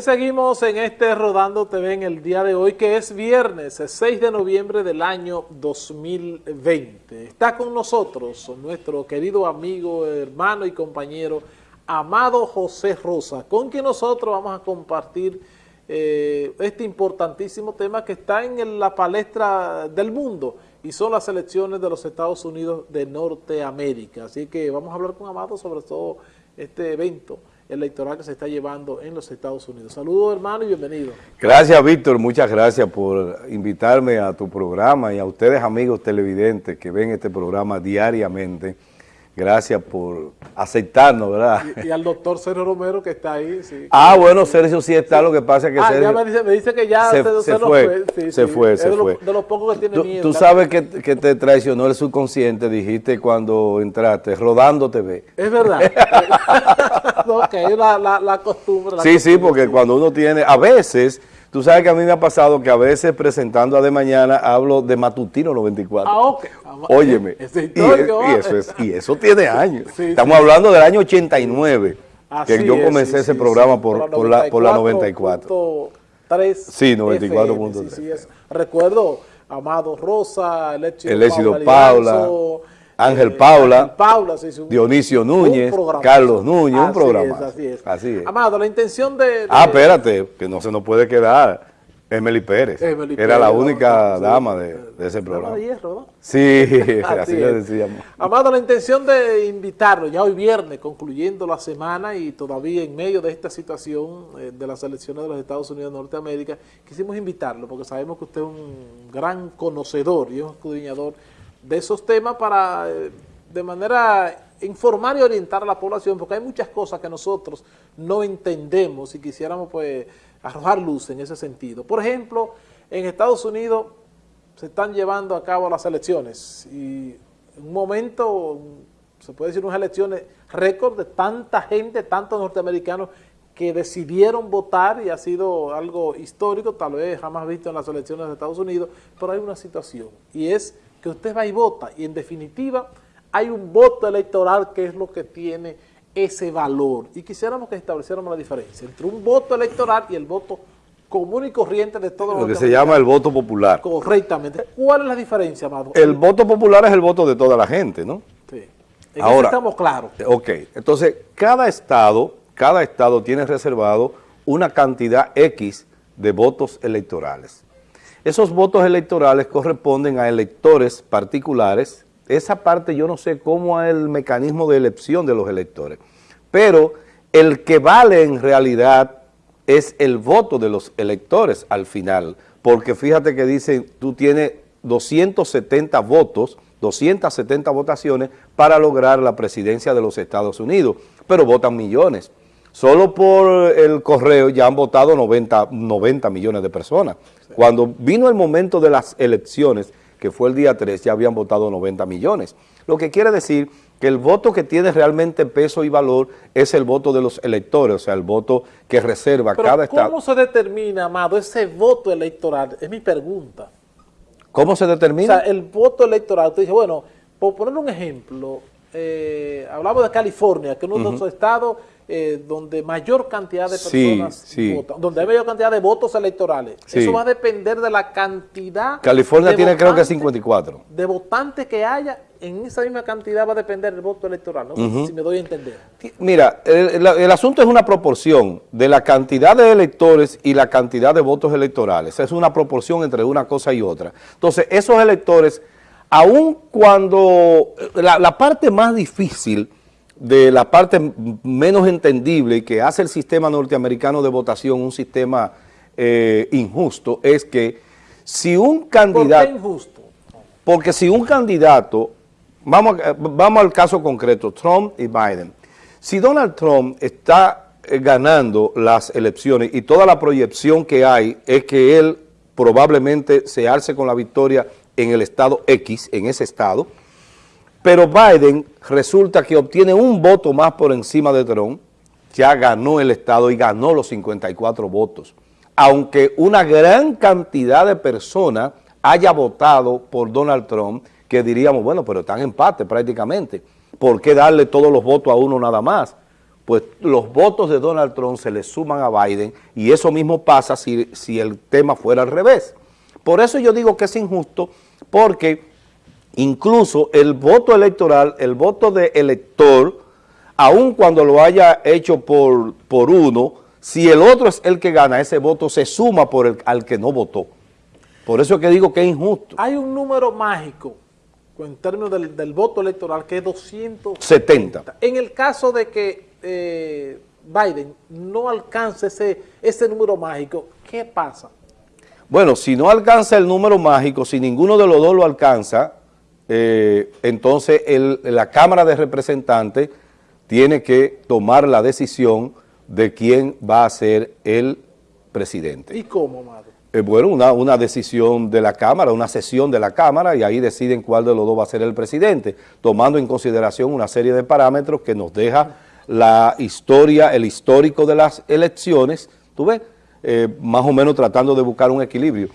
Seguimos en este Rodando TV en el día de hoy, que es viernes, 6 de noviembre del año 2020. Está con nosotros nuestro querido amigo, hermano y compañero, Amado José Rosa, con quien nosotros vamos a compartir eh, este importantísimo tema que está en la palestra del mundo y son las elecciones de los Estados Unidos de Norteamérica. Así que vamos a hablar con Amado sobre todo este evento electoral que se está llevando en los Estados Unidos. Saludos hermano y bienvenido. Gracias Víctor, muchas gracias por invitarme a tu programa y a ustedes amigos televidentes que ven este programa diariamente. Gracias por aceptarnos, ¿verdad? Y, al doctor Sergio Romero que está ahí. Sí. Ah, bueno, Sergio sí está, lo que pasa es que ah, Sergio... Ya me, dice, me dice que ya se, se, se fue, sí, se fue, se de fue. de los pocos que tiene tú, miedo. Tú sabes que, que, te traicionó el subconsciente, dijiste cuando entraste, Rodando TV. Es verdad. ok, la, la, la costumbre. La sí, costumbre, sí, porque cuando uno tiene, a veces... Tú sabes que a mí me ha pasado que a veces presentando a De Mañana hablo de Matutino 94. Ah, ok. Óyeme. Ese y, y, eso es, y eso tiene años. Sí, Estamos sí. hablando del año 89, Así que yo es, comencé sí, ese programa por, por, la, por la 94. 94.3 Sí, 94.3. Sí, sí, es. Recuerdo Amado Rosa, el éxito, El éxito Paula, Paula, Ángel Paula, Paula sí, sí, un- Dionisio Núñez. Carlos Núñez, un programa. así es. Así es. Amado, la intención de... de- Ah, espérate, que no se nos puede quedar Emily Pérez. Emily Era Pérez, la única dama de, de ese programa. de hierro, ¿no? Sí, Así así decíamos. Amado, la intención de invitarlo, ya hoy viernes, concluyendo la semana y todavía en medio de esta situación eh, de las elecciones de los Estados Unidos de Norteamérica, quisimos invitarlo porque sabemos que usted es un gran conocedor y un escudriñador de esos temas para, eh, de manera informar y orientar a la población, porque hay muchas cosas que nosotros no entendemos y quisiéramos pues arrojar luz en ese sentido. Por ejemplo, en Estados Unidos se están llevando a cabo las elecciones y en un momento, se puede decir unas elecciones récord de tanta gente, tantos norteamericanos que decidieron votar y ha sido algo histórico, tal vez jamás visto en las elecciones de Estados Unidos, pero hay una situación y es que usted va y vota y en definitiva hay un voto electoral que es lo que tiene ese valor y quisiéramos que estableciéramos la diferencia entre un voto electoral y el voto común y corriente de todos los Lo que se llama el voto popular. Correctamente. ¿Cuál es la diferencia, Amado? El voto popular es el voto de toda la gente, ¿no? Sí. En Ahora- eso estamos claros. Ok, entonces cada estado, cada estado tiene reservado una cantidad X de votos electorales. Esos votos electorales corresponden a electores particulares. Esa parte yo no sé cómo es el mecanismo de elección de los electores, pero el que vale en realidad es el voto de los electores al final, porque fíjate que dicen, tú tienes 270 votos, 270 votaciones para lograr la presidencia de los Estados Unidos, pero votan millones. Solo por el correo ya han votado 90, 90 millones de personas. Cuando vino el momento de las elecciones, que fue el día 3, ya habían votado 90 millones. Lo que quiere decir que el voto que tiene realmente peso y valor es el voto de los electores, o sea, el voto que reserva Pero cada estado. ¿cómo se determina, Amado, ese voto electoral? Es mi pregunta. ¿Cómo se O determina? sea, el voto electoral, usted dice, bueno, por poner un ejemplo, eh, hablamos de California, que es uno de los estados eh, donde mayor cantidad de Sí, personas sí. votan, donde hay mayor cantidad de votos electorales. Sí. Eso va a depender de la cantidad California de tiene creo que votantes- 54. de votantes que haya, en esa misma cantidad va a depender el voto electoral, no sé si me doy a entender. Mira, el, el- el asunto es una proporción de la cantidad de electores y la cantidad de votos electorales. Es una proporción entre una cosa y otra. Entonces, esos electores, aun cuando la, la parte más difícil de la parte menos entendible que hace el sistema norteamericano de votación un sistema eh, injusto, es que si un ¿Por candidato... qué injusto? Porque si un candidato, vamos, vamos al caso concreto, Trump y Biden, si Donald Trump está eh, ganando las elecciones y toda la proyección que hay es que él probablemente se alce con la victoria en el estado X, en ese estado, pero Biden resulta que obtiene un voto más por encima de Trump, ya ganó el estado y ganó los 54 votos. Aunque una gran cantidad de personas haya votado por Donald Trump, que diríamos, bueno, pero están en empate prácticamente. ¿Por qué darle todos los votos a uno nada más? pues los votos de Donald Trump se le suman a Biden y eso mismo pasa si, si el tema fuera al revés. Por eso yo digo que es injusto, porque incluso el voto electoral, el voto de elector, aun cuando lo haya hecho por, por uno, si el otro es el que gana, ese voto se suma por el, al que no votó. Por eso es que digo que es injusto. Hay un número mágico en términos del, voto electoral que es 270. En el caso de que eh, Biden no alcance ese, ese número mágico, ¿qué pasa? Bueno, si no alcanza el número mágico, si ninguno de los dos lo alcanza, eh, entonces la Cámara de Representantes tiene que tomar la decisión de quién va a ser el presidente. ¿Y cómo, Amado? Eh, bueno, una, una, decisión de la Cámara, una sesión de la Cámara y ahí deciden cuál de los dos va a ser el presidente, tomando en consideración una serie de parámetros que nos deja la historia, el histórico de las elecciones, ¿tú ves? Eh, más o menos tratando de buscar un equilibrio.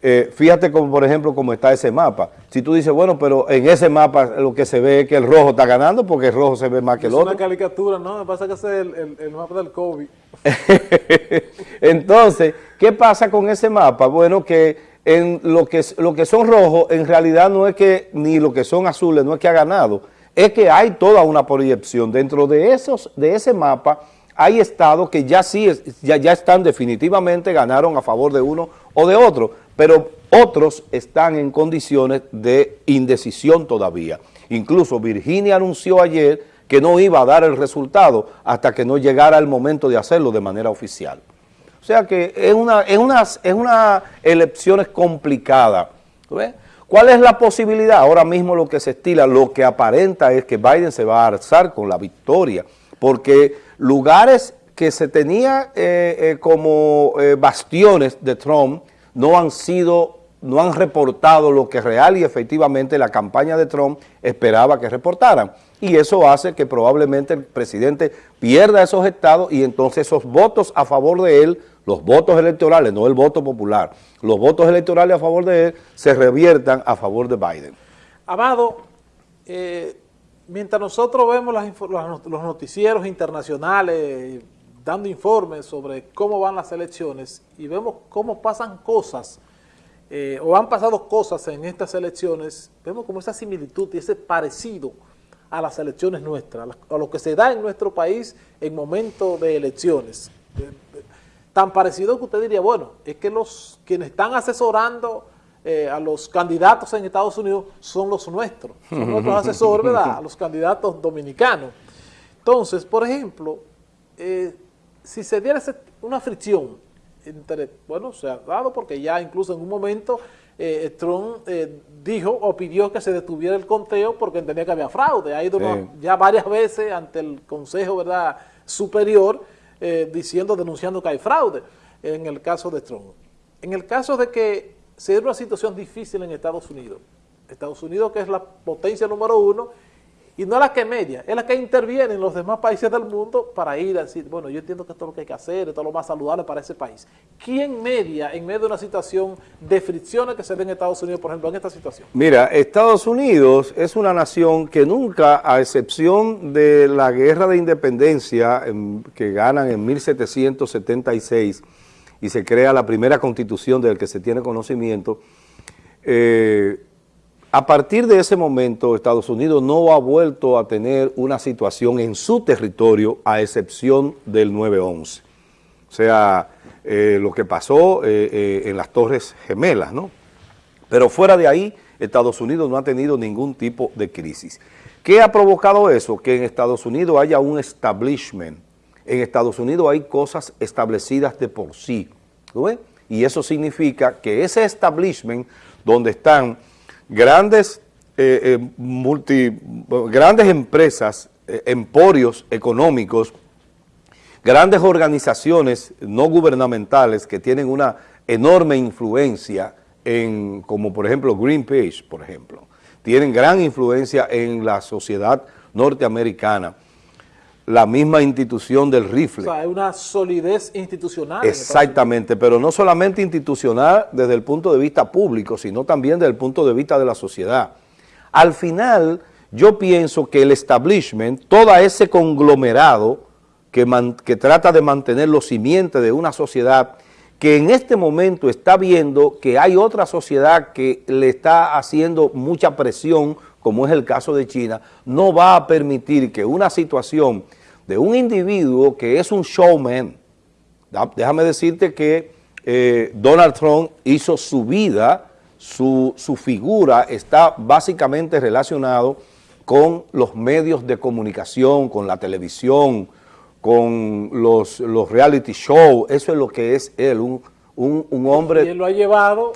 Eh, fíjate como por ejemplo cómo está ese mapa. Si tú dices, bueno, pero en ese mapa lo que se ve es que el rojo está ganando porque el rojo se ve más que el otro. Es una caricatura, ¿no? Me pasa que es el, el, mapa del COVID. Entonces, ¿qué pasa con ese mapa? Bueno, que en lo que, lo que son rojos, en realidad no es que, ni lo que son azules, no es que ha ganado, es que hay toda una proyección. Dentro de, esos, de ese mapa hay estados que ya sí, ya, ya están definitivamente, ganaron a favor de uno o de otro, pero otros están en condiciones de indecisión todavía. Incluso Virginia anunció ayer que no iba a dar el resultado hasta que no llegara el momento de hacerlo de manera oficial. O sea que es una, es una, es una elección complicada. ¿Cuál es la posibilidad? Ahora mismo lo que se estila, lo que aparenta es que Biden se va a alzar con la victoria, porque lugares que se tenía eh, eh, como eh, bastiones de Trump no han sido, no han reportado lo que real y efectivamente la campaña de Trump esperaba que reportaran. Y eso hace que probablemente el presidente pierda esos estados y entonces esos votos a favor de él, los votos electorales, no el voto popular, los votos electorales a favor de él se reviertan a favor de Biden. Amado, mientras nosotros vemos los noticieros internacionales dando informes sobre cómo van las elecciones y vemos cómo pasan cosas eh, o han pasado cosas en estas elecciones, vemos como esa similitud y ese parecido a las elecciones nuestras, a lo que se da en nuestro país en momentos de elecciones. Tan parecido que usted diría, bueno, es que los quienes están asesorando eh, a los candidatos en Estados Unidos son los nuestros, son nuestros asesores, ¿verdad?, a los candidatos dominicanos. Entonces, por ejemplo, eh, si se diera una fricción entre, bueno, se ha dado porque ya incluso en un momento eh, Trump dijo o pidió que se detuviera el conteo porque entendía que había fraude. Ha ido ya varias veces ante el Consejo ¿verdad? Superior diciendo, denunciando que hay fraude en el caso de Trump. En el caso de que se una situación difícil en Estados Unidos. Estados Unidos que es la potencia número uno y no la que media, es la que interviene en los demás países del mundo para ir a decir, bueno, yo entiendo que esto es lo que hay que hacer, esto es lo más saludable para ese país. ¿Quién media en medio de una situación de fricciones que se ve en Estados Unidos, por ejemplo, en esta situación? Mira, Estados Unidos es una nación que nunca, a excepción de la guerra de independencia que ganan en 1776, y se crea la primera constitución del que se tiene conocimiento, eh, a partir de ese momento Estados Unidos no ha vuelto a tener una situación en su territorio a excepción del 9-11. O sea, eh, lo que pasó eh, en las Torres Gemelas, ¿no? Pero fuera de ahí, Estados Unidos no ha tenido ningún tipo de crisis. ¿Qué ha provocado eso? Que en Estados Unidos haya un establishment, en Estados Unidos hay cosas establecidas de por sí. Y eso significa que ese establishment donde están grandes, eh, eh, multi, grandes empresas, eh, emporios económicos, grandes organizaciones no gubernamentales que tienen una enorme influencia en, como por ejemplo Greenpeace, por ejemplo, tienen gran influencia en la sociedad norteamericana, la misma institución del rifle. O sea, hay una solidez institucional. Exactamente, pero no solamente institucional desde el punto de vista público, sino también desde el punto de vista de la sociedad. Al final, yo pienso que el establishment, todo ese conglomerado, que, que trata de mantener los simientes de una sociedad que en este momento está viendo que hay otra sociedad que le está haciendo mucha presión, como es el caso de China, no va a permitir que una situación de un individuo que es un showman, déjame decirte que eh, Donald Trump hizo su vida, su, su figura está básicamente relacionado con los medios de comunicación, con la televisión, con los, los reality shows, eso es lo que es él, un, un, hombre... Y él lo ha llevado...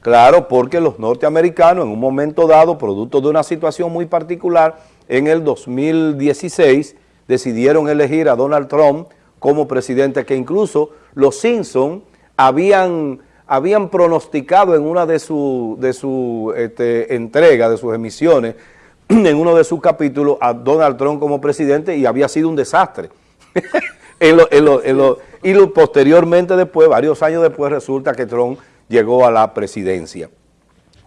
Claro, porque los norteamericanos en un momento dado, producto de una situación muy particular, en el 2016 decidieron elegir a Donald Trump como presidente, que incluso los Simpson habían, habían pronosticado en una de sus de su, este, entregas, de sus emisiones, en uno de sus capítulos a Donald Trump como presidente y había sido un desastre. y posteriormente después, varios años después, resulta que Trump llegó a la presidencia.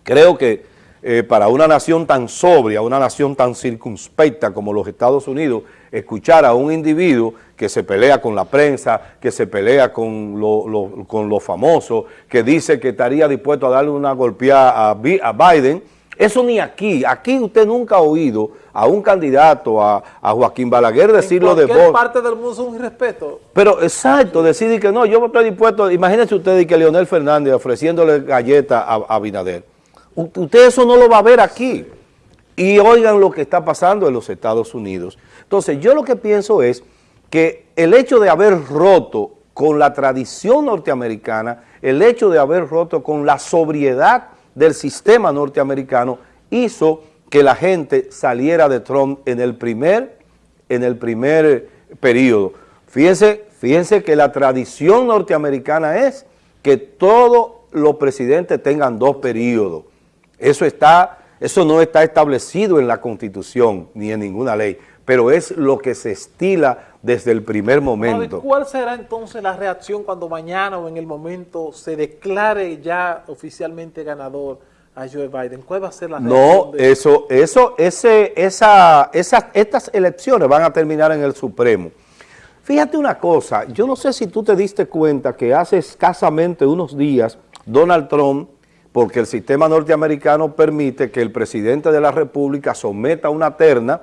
Creo que eh, para una nación tan sobria, una nación tan circunspecta como los Estados Unidos, escuchar a un individuo que se pelea con la prensa, que se pelea con los con lo famosos, que dice que estaría dispuesto a darle una golpeada a Biden, eso ni aquí. Aquí usted nunca ha oído a un candidato, a, Joaquín Balaguer decirlo de voz. parte del mundo es un irrespeto. Pero exacto, decir que no, yo estoy dispuesto, imagínense usted que Leonel Fernández ofreciéndole galleta a, a Binader. Usted eso no lo va a ver aquí. Y oigan lo que está pasando en los Estados Unidos. Entonces, yo lo que pienso es que el hecho de haber roto con la tradición norteamericana, el hecho de haber roto con la sobriedad del sistema norteamericano hizo que la gente saliera de Trump en el primer, en el primer periodo. Fíjense, fíjense que la tradición norteamericana es que todos los presidentes tengan dos periodos. Eso, está, eso no está establecido en la Constitución ni en ninguna ley, pero es lo que se estila desde el primer momento. ¿Cuál será entonces la reacción cuando mañana o en el momento se declare ya oficialmente ganador a Joe Biden? ¿Cuál va a ser la reacción? No, eso, eso, ese, esa, esas, estas elecciones van a terminar en el Supremo. Fíjate una cosa, yo no sé si tú te diste cuenta que hace escasamente unos días Donald Trump, porque el sistema norteamericano permite que el presidente de la República someta una terna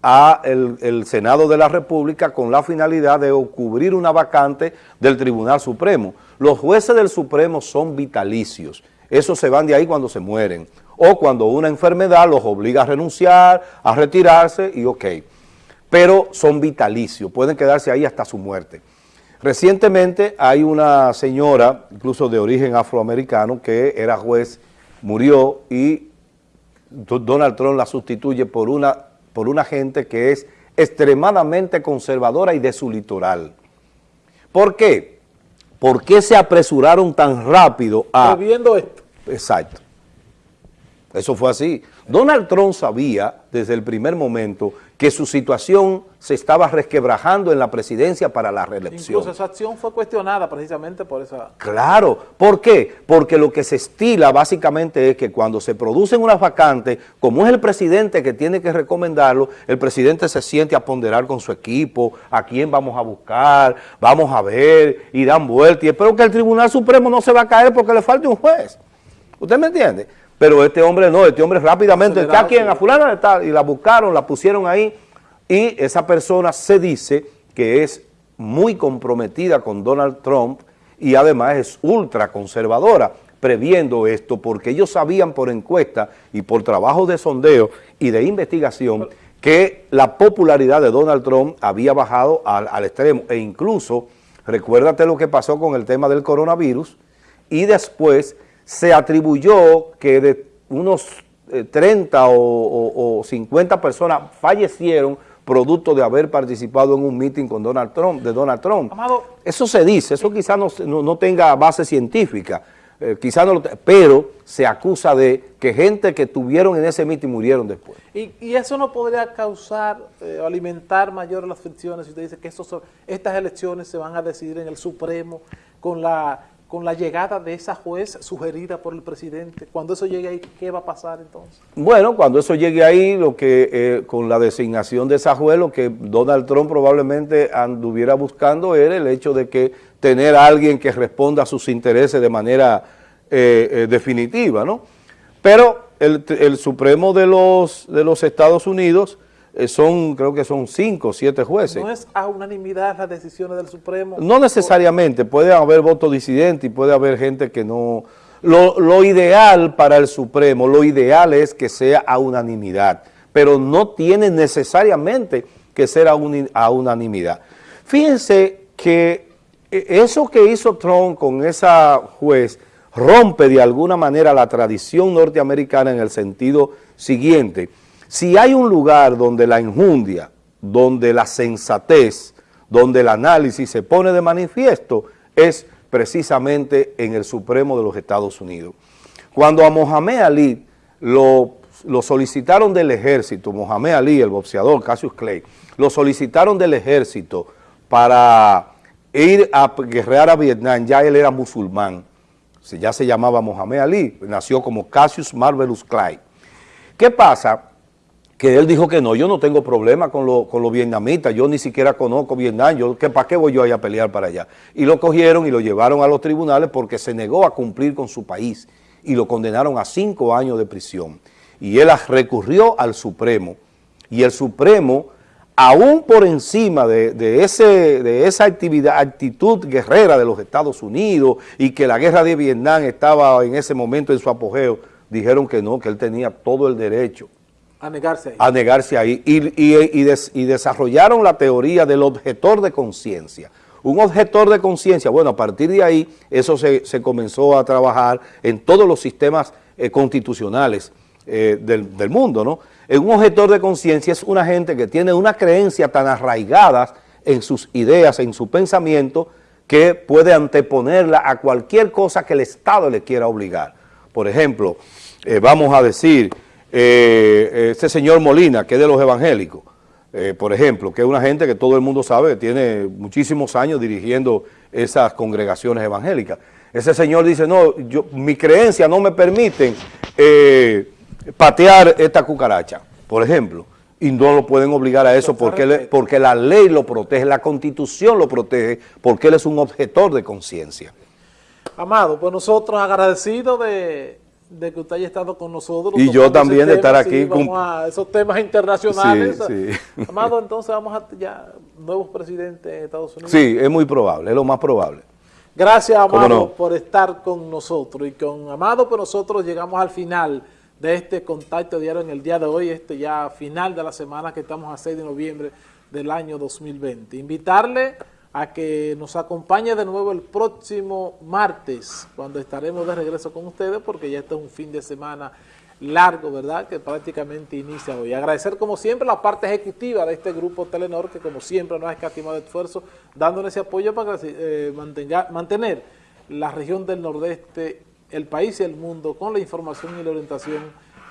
a el, Senado de la República con la finalidad de cubrir una vacante del Tribunal Supremo. Los jueces del Supremo son vitalicios, esos se van de ahí cuando se mueren, o cuando una enfermedad los obliga a renunciar, a retirarse y ok, pero son vitalicios, pueden quedarse ahí hasta su muerte. Recientemente hay una señora, incluso de origen afroamericano, que era juez, murió y Donald Trump la sustituye por una por una gente que es extremadamente conservadora y de su litoral. ¿Por qué? ¿Por qué se apresuraron tan rápido a... viendo esto. Exacto. Eso fue así. Donald Trump sabía desde el primer momento que su situación se estaba resquebrajando en la presidencia para la reelección. Incluso esa acción fue cuestionada precisamente por esa... Claro, ¿por qué? Porque lo que se estila básicamente es que cuando se producen unas vacantes, como es el presidente que tiene que recomendarlo, el presidente se siente a ponderar con su equipo, a quién vamos a buscar, vamos a ver, y dan vuelta, y espero que el Tribunal Supremo no se va a caer porque le falte un juez. ¿Usted me entiende? Pero este hombre no, este hombre rápidamente, ¿está quién? A fulana está, y la buscaron, la pusieron ahí, y esa persona se dice que es muy comprometida con Donald Trump y además es ultra conservadora, previendo esto, porque ellos sabían por encuesta y por trabajo de sondeo y de investigación que la popularidad de Donald Trump había bajado al, al extremo, e incluso, recuérdate lo que pasó con el tema del coronavirus, y después se atribuyó que de unos 30 eh, o, 50 personas fallecieron producto de haber participado en un meeting con Donald Trump, de Donald Trump. eso se dice, eso quizás no, tenga base científica, eh, quizás no pero se acusa de que gente que tuvieron en ese meeting murieron después. ¿Y, eso no podría causar eh, o alimentar mayores las fricciones si usted dice que estas elecciones se van a decidir en el Supremo con la con la llegada de esa juez sugerida por el presidente? Cuando eso llegue ahí, ¿qué va a pasar entonces? Bueno, cuando eso llegue ahí, lo que eh, con la designación de esa juez, lo que Donald Trump probablemente anduviera buscando era el hecho de que tener a alguien que responda a sus intereses de manera eh, eh, definitiva, ¿no? Pero el, el, Supremo de los, de los Estados Unidos son, creo que son cinco o siete jueces. ¿No es a unanimidad las decisiones del Supremo? No necesariamente, puede haber voto disidente y puede haber gente que no... Lo, lo ideal para el Supremo, lo ideal es que sea a unanimidad, pero no tiene necesariamente que ser a, un, a unanimidad. Fíjense que eso que hizo Trump con esa juez rompe de alguna manera la tradición norteamericana en el sentido siguiente. Si hay un lugar donde la injundia, donde la sensatez, donde el análisis se pone de manifiesto, es precisamente en el Supremo de los Estados Unidos. Cuando a Mohamed Ali lo, lo solicitaron del ejército, Mohamed Ali, el boxeador Cassius Clay, lo solicitaron del ejército para ir a guerrear a Vietnam, ya él era musulmán, ya se llamaba Mohamed Ali, nació como Cassius Marvelous Clay. ¿Qué pasa? Que él dijo que no, yo no tengo problema con, lo, con los vietnamitas, yo ni siquiera conozco Vietnam, yo, ¿para qué voy yo a pelear para allá? Y lo cogieron y lo llevaron a los tribunales porque se negó a cumplir con su país y lo condenaron a cinco años de prisión. Y él recurrió al Supremo y el Supremo aún por encima de, de, ese, de esa actividad, actitud guerrera de los Estados Unidos y que la guerra de Vietnam estaba en ese momento en su apogeo, dijeron que no, que él tenía todo el derecho a negarse ahí. A negarse ahí. Y, y, y, des, y desarrollaron la teoría del objetor de conciencia. Un objetor de conciencia, bueno, a partir de ahí eso se, se, comenzó a trabajar en todos los sistemas eh, constitucionales eh, del, del mundo, ¿no? un objetor de conciencia es una gente que tiene una creencia tan arraigada en sus ideas, en su pensamiento, que puede anteponerla a cualquier cosa que el Estado le quiera obligar. Por ejemplo, eh, vamos a decir, eh, este señor Molina, que es de los evangélicos, eh, por ejemplo, que es una gente que todo el mundo sabe que tiene muchísimos años dirigiendo esas congregaciones evangélicas. Ese señor dice, no, yo, mi creencia no me permiten eh, patear esta cucaracha, por ejemplo, y no lo pueden obligar a eso porque, porque la ley lo protege, la constitución lo protege, porque él es un objetor de conciencia. Amado, pues nosotros agradecidos de, de, que usted haya estado con nosotros. Y yo también de estar aquí. A esos temas internacionales. Sí, sí. Amado, entonces vamos a ya nuevos presidentes de Estados Unidos. Sí, es muy probable, es lo más probable. Gracias, Amado, no? por estar con nosotros. Y con Amado, pues nosotros llegamos al final de este contacto diario en el día de hoy, este ya final de la semana que estamos a 6 de noviembre del año 2020. Invitarle a que nos acompañe de nuevo el próximo martes, cuando estaremos de regreso con ustedes, porque ya este es un fin de semana largo, ¿verdad?, que prácticamente inicia hoy. Agradecer, como siempre, la parte ejecutiva de este grupo Telenor, que como siempre nos ha escatimado esfuerzo, dándonos ese apoyo para eh, mantenga, mantener la región del nordeste el país y el mundo con la información y la orientación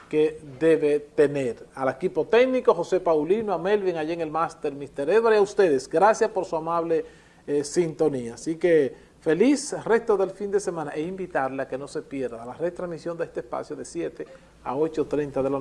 que debe tener. Al equipo técnico, José Paulino, a Melvin, allá en el máster, Mr. Edward, y a ustedes, gracias por su amable eh, sintonía. Así que feliz resto del fin de semana e invitarle a que no se pierda la retransmisión de este espacio de 7 a 8.30 de la